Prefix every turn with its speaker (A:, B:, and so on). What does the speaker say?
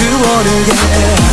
A: 그 원을 yeah